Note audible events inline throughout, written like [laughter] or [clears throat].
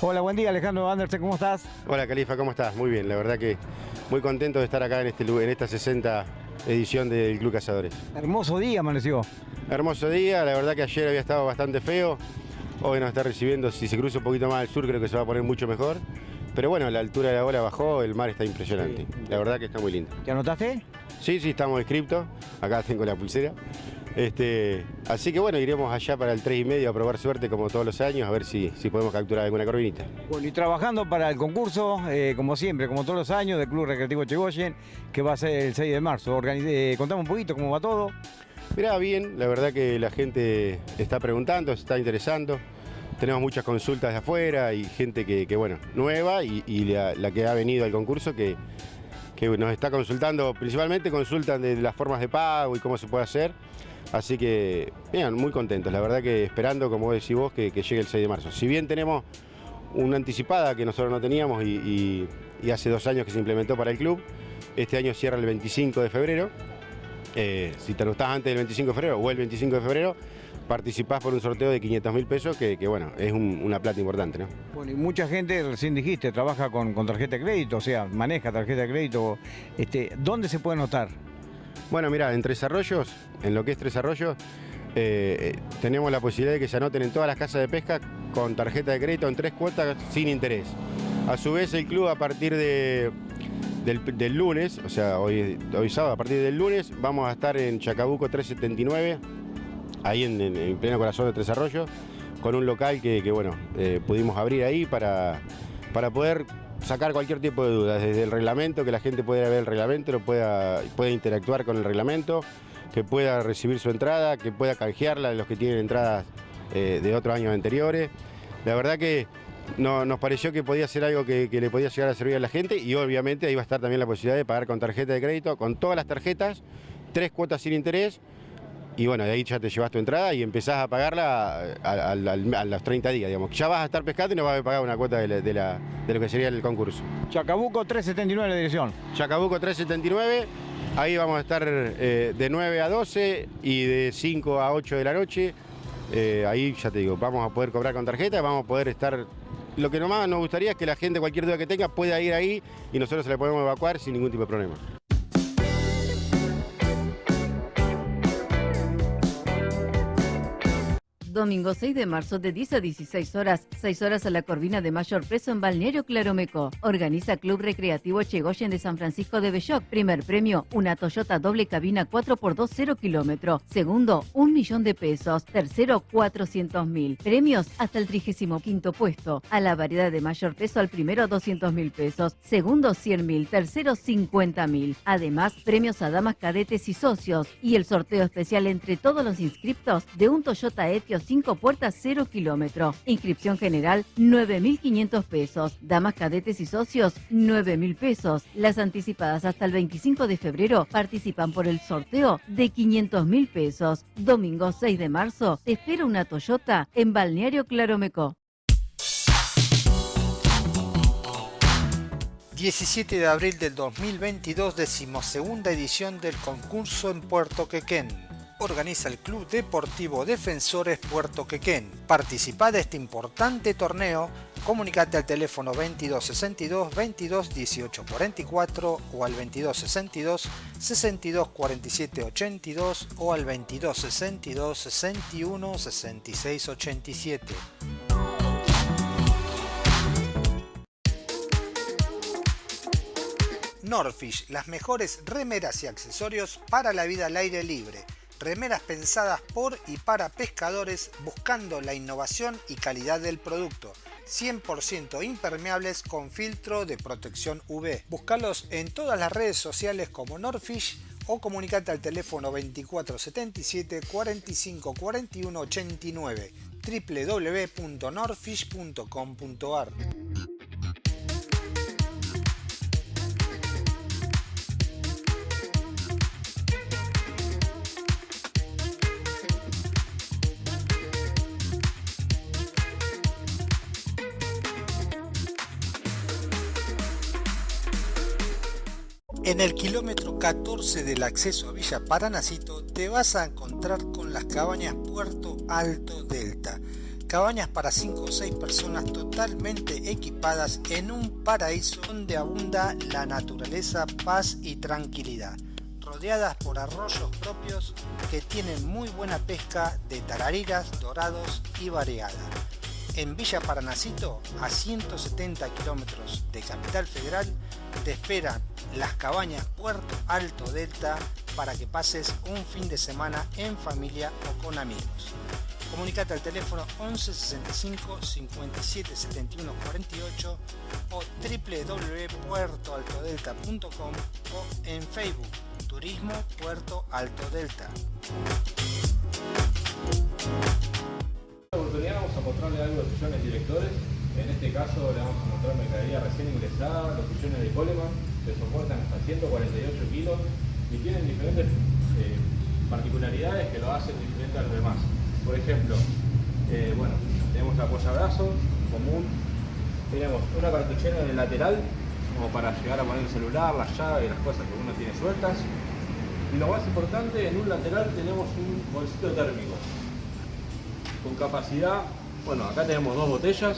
Hola, buen día Alejandro Andersen, ¿cómo estás? Hola Califa, ¿cómo estás? Muy bien, la verdad que muy contento de estar acá en, este, en esta 60 edición del Club Cazadores. Hermoso día amaneció. Hermoso día, la verdad que ayer había estado bastante feo, hoy nos está recibiendo, si se cruza un poquito más al sur creo que se va a poner mucho mejor. Pero bueno, la altura de la ola bajó, el mar está impresionante. La verdad que está muy lindo. ¿Te anotaste? Sí, sí, estamos inscriptos. Acá tengo la pulsera. Este, así que bueno, iremos allá para el 3 y medio a probar suerte como todos los años, a ver si, si podemos capturar alguna corvinita. Bueno, y trabajando para el concurso, eh, como siempre, como todos los años, del Club Recreativo Chegoyen, que va a ser el 6 de marzo. Eh, contame un poquito cómo va todo. Mirá, bien, la verdad que la gente está preguntando, se está interesando. Tenemos muchas consultas de afuera y gente que, bueno, nueva y, la, que ha venido al concurso que, que nos está consultando, principalmente consultan de las formas de pago y cómo se puede hacer. Así que, bien, muy contentos. La verdad que esperando, como decís vos, que, llegue el 6 de marzo. Si bien tenemos una anticipada que nosotros no teníamos y, hace dos años que se implementó para el club, este año cierra el 25 de febrero. Eh, si te anotás antes del 25 de febrero o el 25 de febrero, participás por un sorteo de 500 mil pesos, que, bueno, es una plata importante, ¿no? Bueno, y mucha gente, recién dijiste, trabaja con, tarjeta de crédito, o sea, maneja tarjeta de crédito. Este, ¿Dónde se puede anotar? Bueno, mira, en Tres Arroyos, en lo que es Tres Arroyos, eh, tenemos la posibilidad de que se anoten en todas las casas de pesca con tarjeta de crédito en tres cuotas sin interés. A su vez, el club a partir de, del, lunes, o sea, hoy, hoy sábado, a partir del lunes, vamos a estar en Chacabuco 379, ahí en, pleno corazón de Tres Arroyos, con un local que, bueno, eh, pudimos abrir ahí para, para poder sacar cualquier tipo de dudas, desde el reglamento, que la gente pueda ver el reglamento, lo pueda, pueda interactuar con el reglamento, que pueda recibir su entrada, que pueda canjearla de los que tienen entradas eh, de otros años anteriores. La verdad que no, nos pareció que podía ser algo que, que, le podía llegar a servir a la gente y obviamente ahí va a estar también la posibilidad de pagar con tarjeta de crédito, con todas las tarjetas, tres cuotas sin interés y bueno, de ahí ya te llevas tu entrada y empezás a pagarla a, los 30 días, digamos. Ya vas a estar pescando y no vas a pagar una cuota de, lo que sería el concurso. Chacabuco 379 la dirección. Chacabuco 379, ahí vamos a estar eh, de 9 a 12 y de 5 a 8 de la noche. Eh, ahí ya te digo, vamos a poder cobrar con tarjeta, vamos a poder estar... Lo que nomás nos gustaría es que la gente, cualquier duda que tenga, pueda ir ahí y nosotros se la podemos evacuar sin ningún tipo de problema. Domingo 6 de marzo de 10 a 16 horas, 6 horas a la Corvina de Mayor Preso en Balneario Claromeco. Organiza Club Recreativo Chegoyen de San Francisco de Belloc. Primer premio, una Toyota doble cabina 4x2 0 kilómetro. Segundo, un millón de pesos. Tercero, 400 mil. Premios hasta el 35 puesto. A la variedad de mayor peso al primero 200 mil pesos. Segundo 100 mil. Tercero 50 mil. Además, premios a damas cadetes y socios. Y el sorteo especial entre todos los inscriptos de un Toyota Etios 5 puertas 0 kilómetro. Inscripción general 9.500 pesos. Damas cadetes y socios 9.000 pesos. Las anticipadas hasta el 25 de febrero participan por el sorteo de 500.000 pesos. Domingo 6 de marzo te espera una Toyota en Balneario Claromeco. 17 de abril del 2022, decimosegunda edición del concurso en Puerto Quequén organiza el Club Deportivo Defensores Puerto Quequén. Participa de este importante torneo, comunicate al teléfono 2262 22 18 44 o al 2262 62 47 82 o al 2262 61 66 87. Norfish, las mejores remeras y accesorios para la vida al aire libre remeras pensadas por y para pescadores buscando la innovación y calidad del producto. 100% impermeables con filtro de protección UV. Búscalos en todas las redes sociales como Norfish o comunicate al teléfono 2477 45 41 89 www.norfish.com.ar En el kilómetro 14 del acceso a Villa Paranacito te vas a encontrar con las cabañas Puerto Alto Delta. Cabañas para 5 o 6 personas totalmente equipadas en un paraíso donde abunda la naturaleza, paz y tranquilidad, rodeadas por arroyos propios que tienen muy buena pesca de tarariras, dorados y variada. En Villa Paranacito, a 170 kilómetros de Capital Federal, te esperan las cabañas Puerto Alto Delta para que pases un fin de semana en familia o con amigos. Comunicate al teléfono 11 65 57 71 48 o www.puertoaltodelta.com o en Facebook Turismo Puerto Alto Delta. Mostrarle algo de directores. En este caso le vamos a mostrar mercadería recién ingresada, los sillones de Coleman, que soportan hasta 148 kilos y tienen diferentes eh, particularidades que lo hacen diferente a los demás. Por ejemplo, eh, bueno, tenemos el apoyabrazo común, tenemos una cartuchera en el lateral como para llegar a poner el celular, la llave y las cosas que uno tiene sueltas. Y lo más importante, en un lateral tenemos un bolsito térmico con capacidad, bueno, acá tenemos dos botellas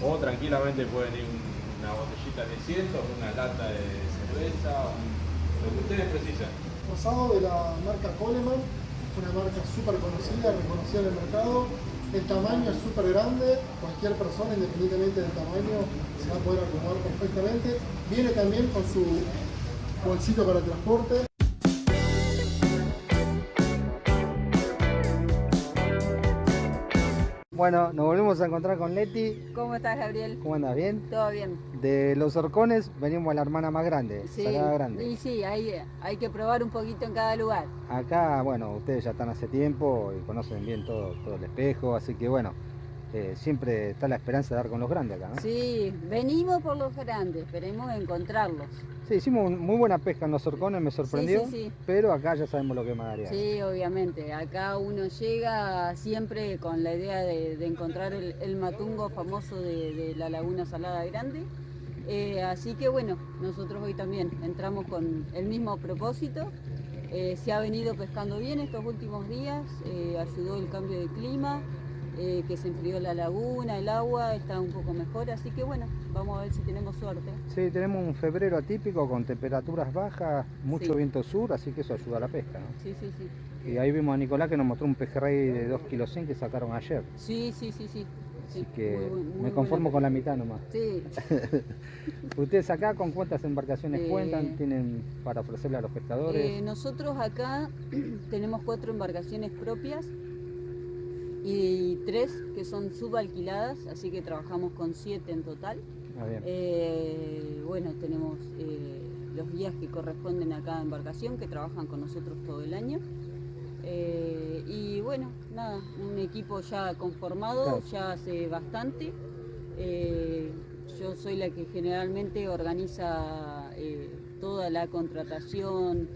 o tranquilamente pueden ir una botellita de 100, una lata de cerveza, lo que ustedes precisen. Rosado de la marca Coleman, una marca súper conocida, reconocida en el mercado. El tamaño es súper grande, cualquier persona, independientemente del tamaño, se va a poder acomodar perfectamente. Viene también con su bolsito para transporte. Bueno, nos volvemos a encontrar con Leti. ¿Cómo estás, Gabriel? ¿Cómo andas? ¿Bien? Todo bien. De los horcones venimos a la hermana más grande, Sí, Salada Grande. y sí, hay, hay que probar un poquito en cada lugar. Acá, bueno, ustedes ya están hace tiempo y conocen bien todo, todo el espejo, así que bueno, eh, siempre está la esperanza de dar con los grandes acá, ¿no? Sí, venimos por los grandes, esperemos encontrarlos. Sí, hicimos muy buena pesca en los horcones, me sorprendió, sí, sí. pero acá ya sabemos lo que es Madariaga. Sí, obviamente. Acá uno llega siempre con la idea de, de encontrar el, el matungo famoso de, de la Laguna Salada Grande. Eh, así que bueno, nosotros hoy también entramos con el mismo propósito. Eh, se ha venido pescando bien estos últimos días, eh, ayudó el cambio de clima, eh, que se enfrió la laguna, el agua está un poco mejor, así que bueno, vamos a ver si tenemos suerte. Sí, tenemos un febrero atípico con temperaturas bajas, mucho Sí. viento sur, así que eso ayuda a la pesca, ¿no? Sí, sí, sí. Y ahí vimos a Nicolás que nos mostró un pejerrey de 2 kilos 100 que sacaron ayer. Sí, sí, sí, sí. Así sí, que muy buen- muy me conformo con la mitad nomás. Sí, [laughs] ¿Ustedes acá con cuántas embarcaciones Eh, cuentan? ¿Tienen para ofrecerle a los pescadores? Eh, nosotros acá [clears throat] tenemos cuatro embarcaciones propias y tres que son subalquiladas, así que trabajamos con siete en total. Ah, bien. Eh, bueno, tenemos eh, los guías que corresponden a cada embarcación que trabajan con nosotros todo el año. Eh, y bueno, nada, un equipo ya conformado, Claro. ya hace bastante. Eh, yo soy la que generalmente organiza eh, toda la contratación,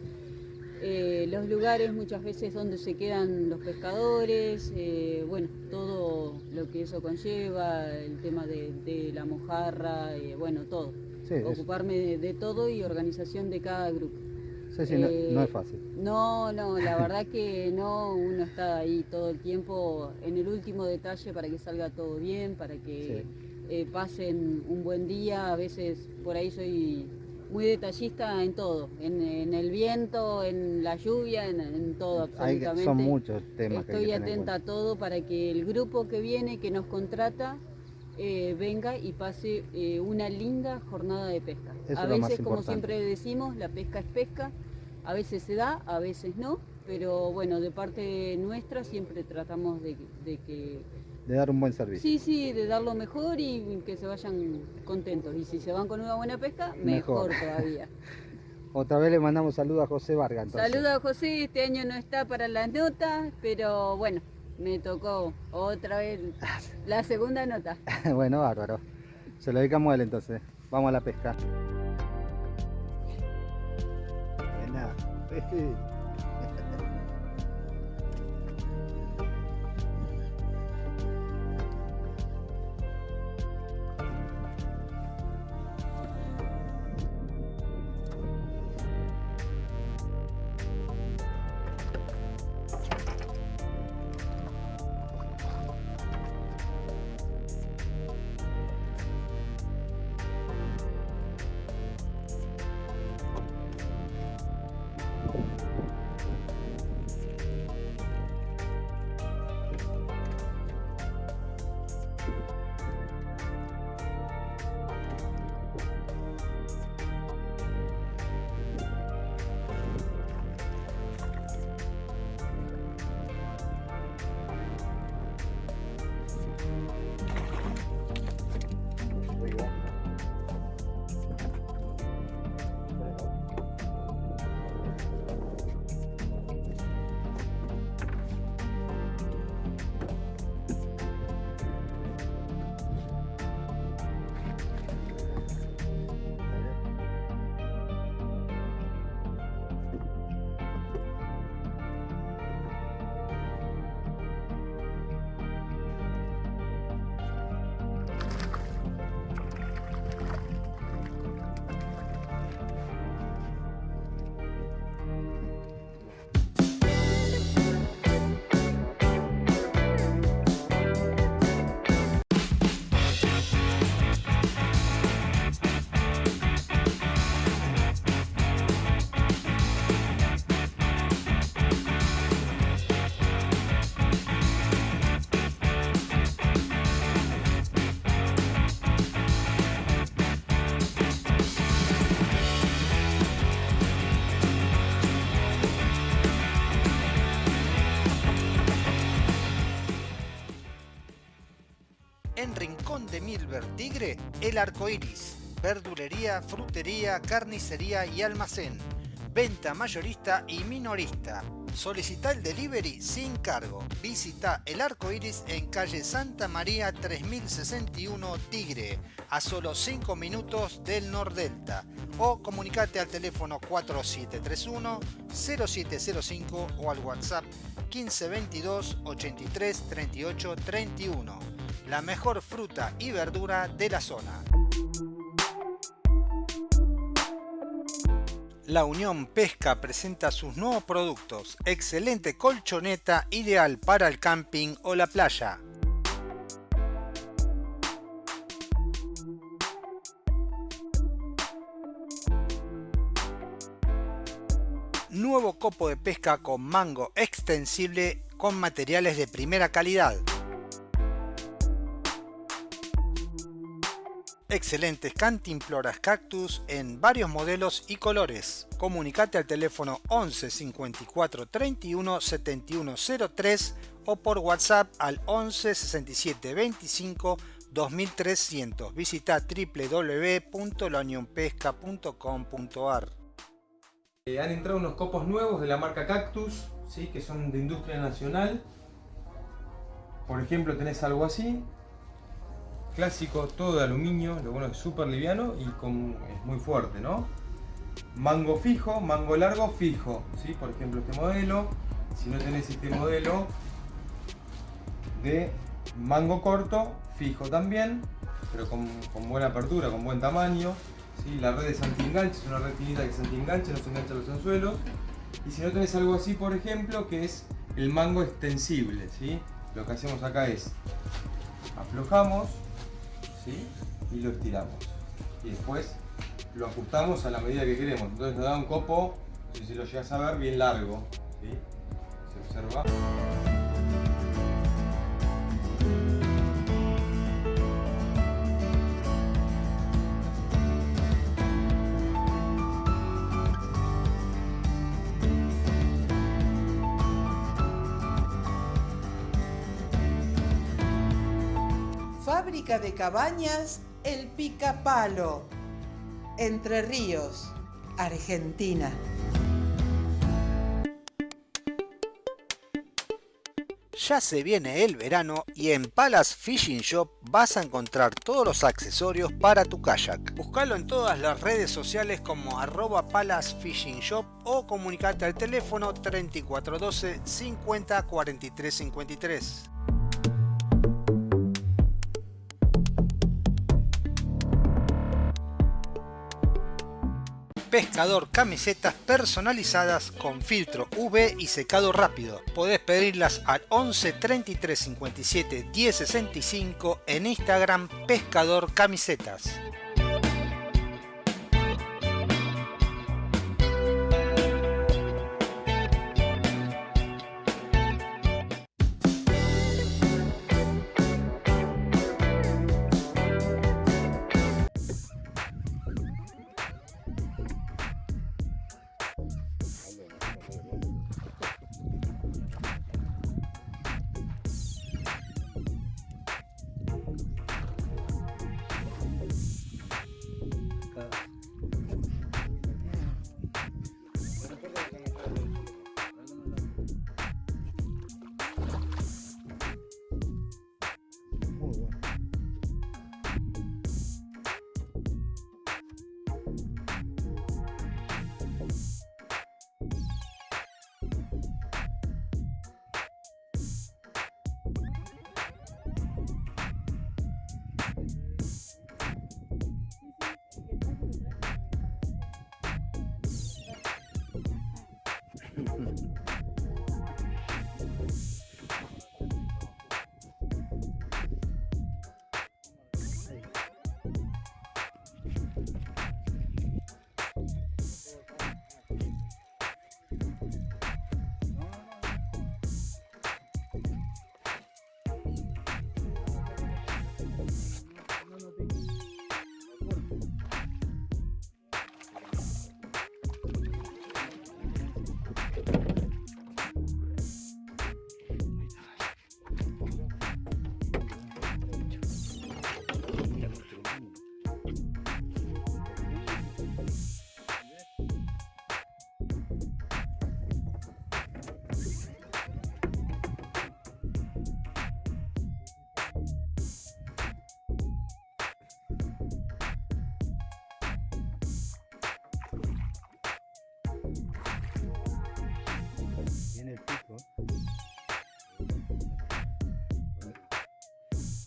eh, los lugares muchas veces donde se quedan los pescadores, eh, bueno, todo lo que eso conlleva, el tema de, de la mojarra, eh, bueno, todo. sí, Ocuparme de, de todo y organización de cada grupo. sí, sí, no, eh, no es fácil. No, no, la verdad que no, uno está ahí todo el tiempo en el último detalle para que salga todo bien, para que pasen un buen día. A veces por ahí soy muy detallista en todo, en, en el viento, en la lluvia, en, en todo Hay que- absolutamente. son muchos temas que hay Estoy que en atenta a todo para que el grupo que viene, que nos contrata, eh, venga y pase eh, una linda jornada de pesca. Eso a veces, como siempre decimos, la pesca es pesca, a veces se da, a veces no, pero bueno, de parte nuestra siempre tratamos de, de que, De dar un buen servicio. sí, sí, de dar lo mejor y que se vayan contentos. Y si se van con una buena pesca, Mejor. mejor, todavía. [laughs] Otra vez le mandamos saludos a José Vargas. entonces. Saludos a José, este año no está para las notas, pero bueno, me tocó otra vez [laughs] la segunda nota. [laughs] bueno, bárbaro. Se lo dedicamos a él entonces. Vamos a la pesca. Nada. Conde Milver Tigre, El Arco Iris. Verdulería, frutería, carnicería y almacén. Venta mayorista y minorista. Solicita el delivery sin cargo. Visita El Arco Iris en calle Santa María 3061 Tigre, a solo 5 minutos del Nordelta. O comunicate al teléfono 4731 0705 o al WhatsApp 1522 83 38 31. La mejor fruta y verdura de la zona. La Unión Pesca presenta sus nuevos productos. Excelente colchoneta ideal para el camping o la playa. Nuevo copo de pesca con mango extensible con materiales de primera calidad. Excelentes cantimploras cactus en varios modelos y colores. Comunicate al teléfono 11 54 31 71 03 o por WhatsApp al 11 67 25 2300. Visita www.launionpesca.com.ar eh, Han entrado unos copos nuevos de la marca Cactus, ¿sí? que son de industria nacional. Por ejemplo, tenés algo así, clásico, todo de aluminio, lo bueno es súper liviano y con, es muy fuerte, ¿no? Mango fijo, mango largo fijo, ¿sí? Por ejemplo este modelo, si no tenés este modelo de mango corto, fijo también, pero con, buena apertura, con buen tamaño, ¿sí? La red es anti-enganche, es una red finita que se anti-enganche, no se engancha los anzuelos. Y si no tenés algo así, por ejemplo, que es el mango extensible, ¿sí? Lo que hacemos acá es aflojamos, y lo estiramos. Y después lo ajustamos a la medida que queremos. Entonces nos da un copo, si lo llegas a ver, bien largo. Se observa. De cabañas El Picapalo, Entre Ríos, Argentina. Ya se viene el verano y en Palace Fishing Shop vas a encontrar todos los accesorios para tu kayak. Búscalo en todas las redes sociales como arroba Palace Fishing Shop o comunicate al teléfono 3412 50 43 53. Pescador camisetas personalizadas con filtro UV y secado rápido. Podés pedirlas al 11 33 57 10 65 en Instagram Pescador Camisetas. 嗯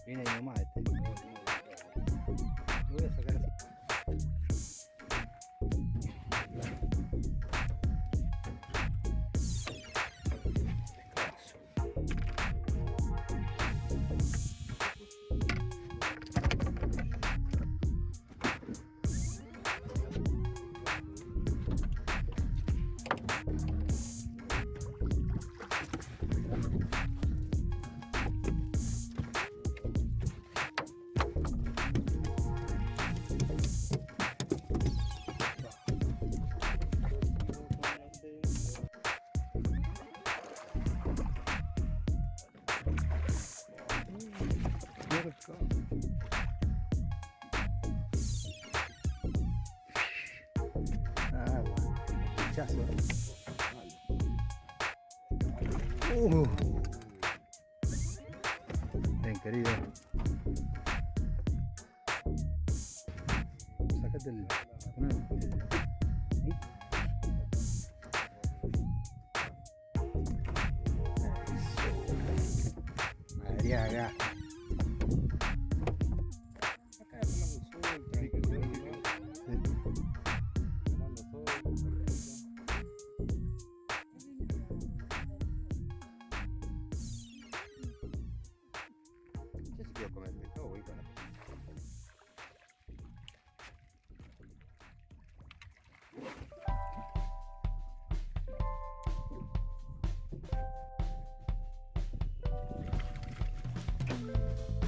Viene ahí nomás este. Ah, bueno. Pinchazo. Uh. Bien, querido. Sácate el.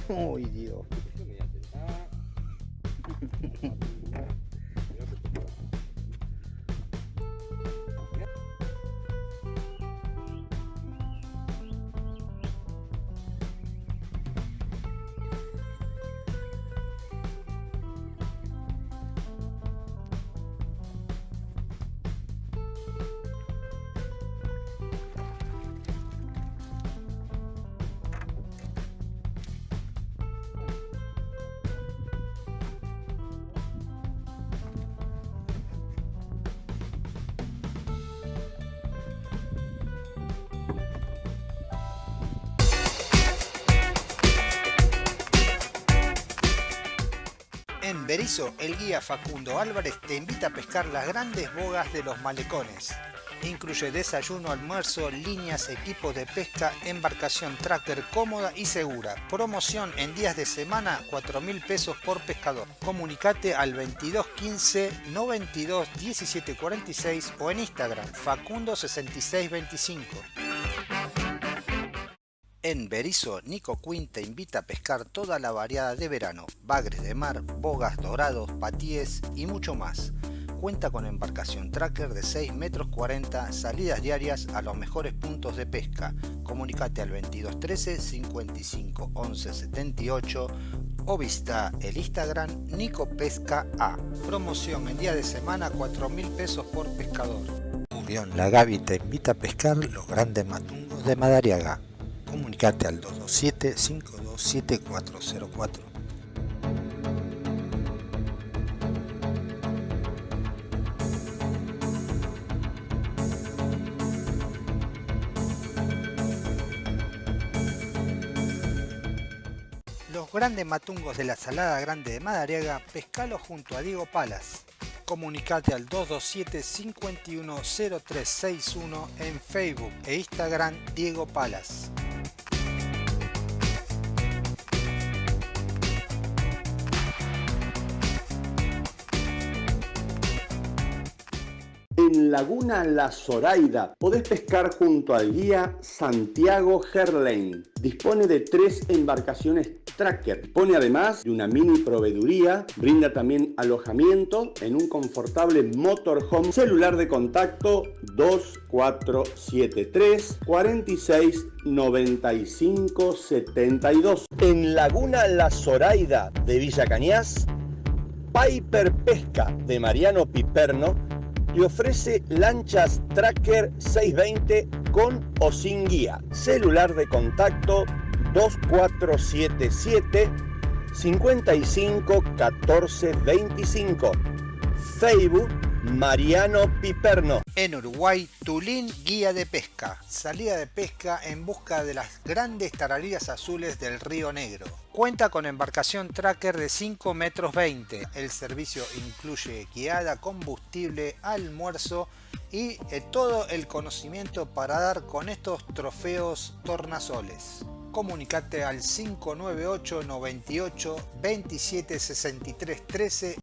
[laughs] Uy, Dios. Berizo, el guía Facundo Álvarez te invita a pescar las grandes bogas de los malecones. Incluye desayuno, almuerzo, líneas, equipos de pesca, embarcación tracker cómoda y segura. Promoción en días de semana, 4 mil pesos por pescador. Comunicate al 2215 92 17 46 o en Instagram Facundo 6625. En Berizo, Nico Quinn te invita a pescar toda la variada de verano, bagres de mar, bogas dorados, patíes y mucho más. Cuenta con embarcación tracker de 6 metros 40, salidas diarias a los mejores puntos de pesca. Comunicate al 2213 55 11 78 o visita el Instagram Nico Pesca A. Promoción en día de semana 4 mil pesos por pescador. Unión La Gavi te invita a pescar los grandes matungos de Madariaga. Comunicate al 227-527404. Los grandes matungos de la Salada Grande de Madariaga, pescalo junto a Diego Palas. Comunicate al 227-510361 en Facebook e Instagram Diego Palas. Laguna La Zoraida podés pescar junto al guía Santiago Gerlain. Dispone de tres embarcaciones tracker. Dispone además de una mini proveeduría. Brinda también alojamiento en un confortable motorhome. Celular de contacto 2473 46 95 72. En Laguna La Zoraida de Villa Cañas, Piper Pesca de Mariano Piperno le ofrece lanchas Tracker 620 con o sin guía. Celular de contacto 2477 55 14 25. Facebook Mariano Piperno. En Uruguay, Tulín Guía de Pesca. Salida de pesca en busca de las grandes tarariras azules del Río Negro. Cuenta con embarcación tracker de 5 metros 20. El servicio incluye guiada, combustible, almuerzo y eh, todo el conocimiento para dar con estos trofeos tornasoles. Comunicate al 598 98 27 63 13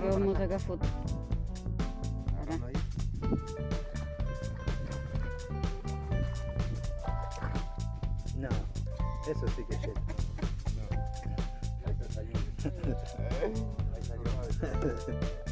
Vamos a sacar foto. No, eso sí que es [laughs] [laughs]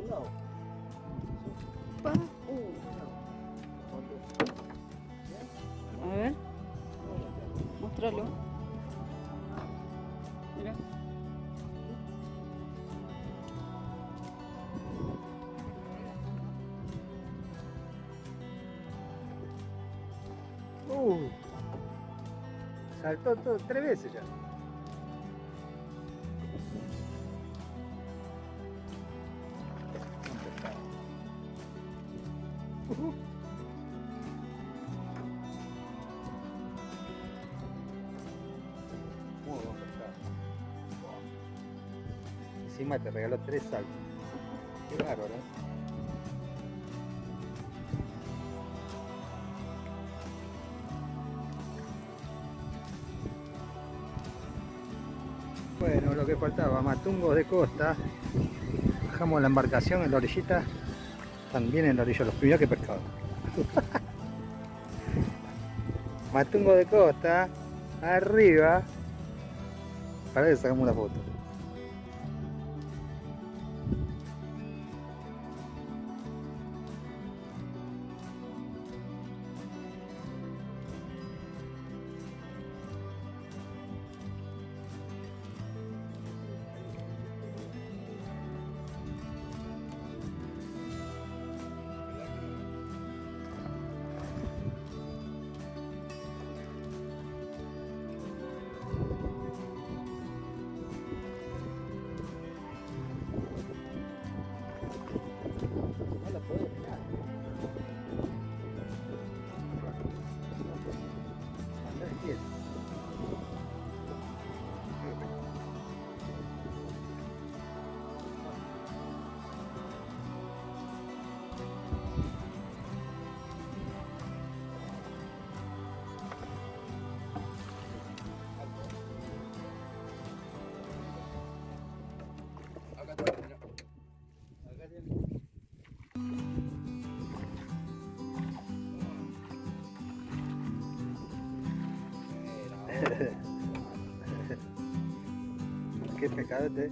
jet. A ver. Muéstralo. Mira. Uh, saltó todo, tres veces ya. Regaló tres saltos. Qué bárbaro, ¿eh? Bueno, lo que faltaba, matungos de costa. Bajamos la embarcación en la orillita. También en la orilla, los primeros que pescado. [laughs] Matungo de costa, arriba. Para que sacamos una foto. Qué pecado este.